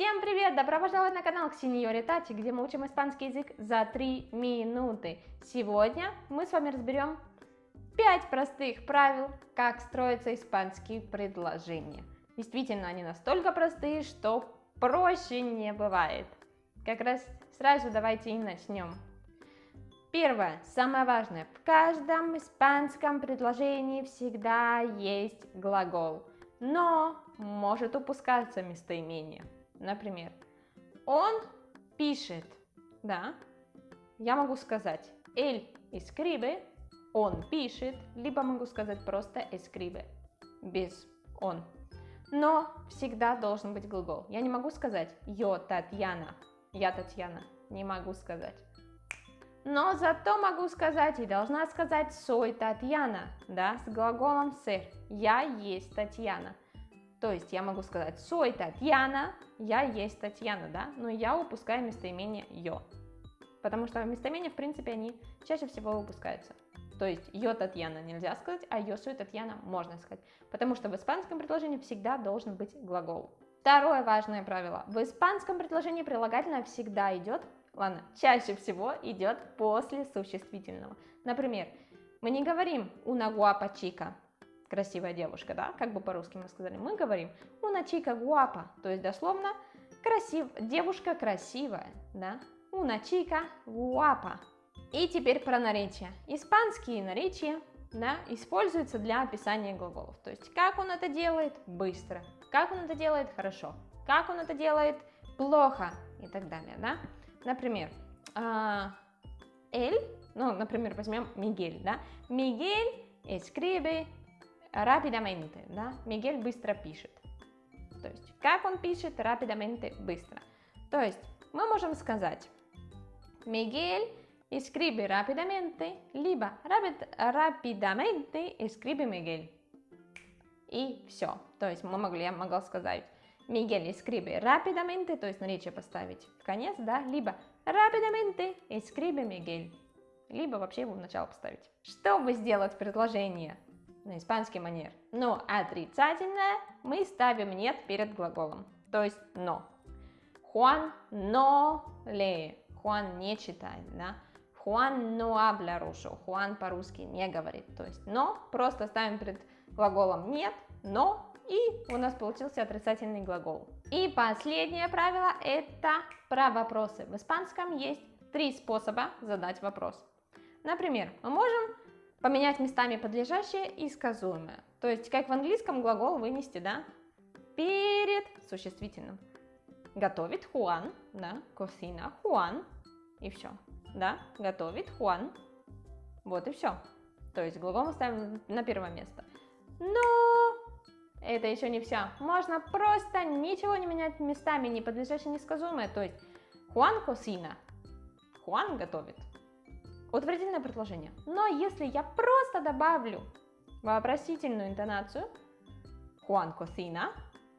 Всем привет! Добро пожаловать на канал Ксениори Тати, где мы учим испанский язык за 3 минуты. Сегодня мы с вами разберем 5 простых правил, как строятся испанские предложения. Действительно, они настолько простые, что проще не бывает. Как раз сразу давайте и начнем. Первое, самое важное, в каждом испанском предложении всегда есть глагол, но может упускаться местоимение. Например, он пишет, да, я могу сказать él escribe, он пишет, либо могу сказать просто escribe, без он. Но всегда должен быть глагол. Я не могу сказать yo Татьяна, я Татьяна, не могу сказать. Но зато могу сказать и должна сказать soy Татьяна, да, с глаголом ser, я есть Татьяна. То есть я могу сказать soy Татьяна, я есть Татьяна, да, но я упускаю местоимение yo. Потому что местоимения, в принципе, они чаще всего выпускаются. То есть yo Татьяна нельзя сказать, а yo soy Татьяна можно сказать. Потому что в испанском предложении всегда должен быть глагол. Второе важное правило. В испанском предложении прилагательное всегда идет, ладно, чаще всего идет после существительного. Например, мы не говорим una guapa chica, красивая девушка, да, как бы по-русски мы сказали, мы говорим una chica guapa, то есть дословно красив, девушка красивая, да, una chica guapa. И теперь про наречия. Испанские наречия, да, используются для описания глаголов, то есть как он это делает? Быстро, как он это делает? Хорошо, как он это делает? Плохо. И так далее, да. Например, эль, ну, например, возьмем Мигель, да, Мигель escribe rápidamente, да? Мигель быстро пишет. То есть, как он пишет rápidamente, быстро. То есть, мы можем сказать, Мигель escribe rápidamente, либо rápidamente escribe Мигель. И все. То есть, мы могли, я могла сказать, Мигель escribe rápidamente, то есть наречие поставить в конец, да, либо rápidamente escribe Мигель, либо вообще его в начало поставить. Чтобы сделать предложение на испанский манер. Но отрицательное мы ставим нет перед глаголом, то есть но. Juan no lee, Juan не читает, да. Juan no habla ruso, Juan по-русски не говорит, то есть но просто ставим перед глаголом нет, но и у нас получился отрицательный глагол. И последнее правило это про вопросы. В испанском есть три способа задать вопрос. Например, мы можем поменять местами подлежащее и сказуемое. То есть, как в английском глагол вынести, да, перед существительным. Готовит Хуан, да, косина Хуан, и все, да, готовит Хуан, вот и все. То есть глагол мы ставим на первое место. Но это еще не все. Можно просто ничего не менять местами, не подлежащее, не сказуемое. То есть Хуан косина, Хуан готовит, утвердительное предложение. Но если я просто добавлю вопросительную интонацию, Хуан cocina,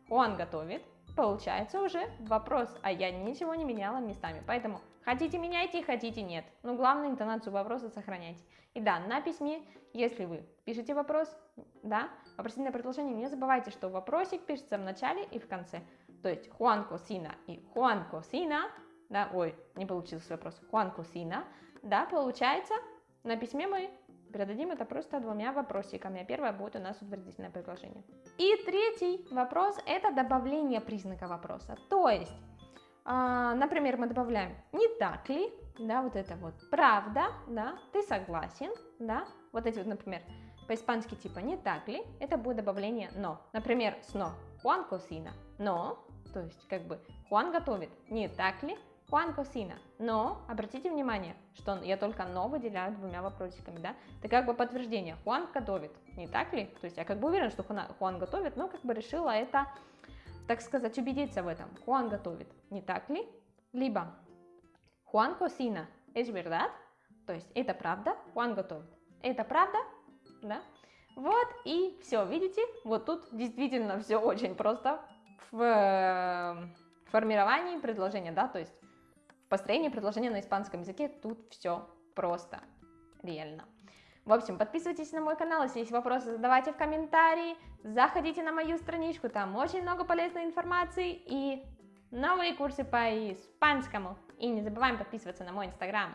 Хуан готовит, получается уже вопрос, а я ничего не меняла местами. Поэтому хотите меняйте, хотите нет. Но главное интонацию вопроса сохраняйте. И да, на письме, если вы пишете вопрос, да, вопросительное предложение, не забывайте, что вопросик пишется в начале и в конце. То есть Хуан cocina и Хуан cocina, да, ой, не получился вопрос, Хуан cocina, да, получается, на письме мы передадим это просто двумя вопросиками, первое будет у нас утвердительное предложение. И третий вопрос – это добавление признака вопроса. То есть, э, например, мы добавляем «не так ли?», да, вот это вот «правда?», да, «ты согласен?», да, вот эти вот, например, по-испански типа «не так ли?», это будет добавление «но». Например, с «но» «Juan cocina», «но», то есть как бы «Juan готовит», «не так ли?», Хуан Косина. Но обратите внимание, что я только но выделяю двумя вопросиками, да? Это как бы подтверждение. Хуан готовит, не так ли? То есть я как бы уверен, что Хуан готовит, но как бы решила это, так сказать, убедиться в этом. Хуан готовит, не так ли? Либо Хуан Косина es verdad? То есть это правда, Хуан готовит. Это правда, да? Вот и все, видите? Вот тут действительно все очень просто в э, формировании предложения, да, то есть построение предложения на испанском языке тут все просто, реально. В общем, подписывайтесь на мой канал, если есть вопросы, задавайте в комментарии, заходите на мою страничку, там очень много полезной информации, и новые курсы по испанскому. И не забываем подписываться на мой инстаграм.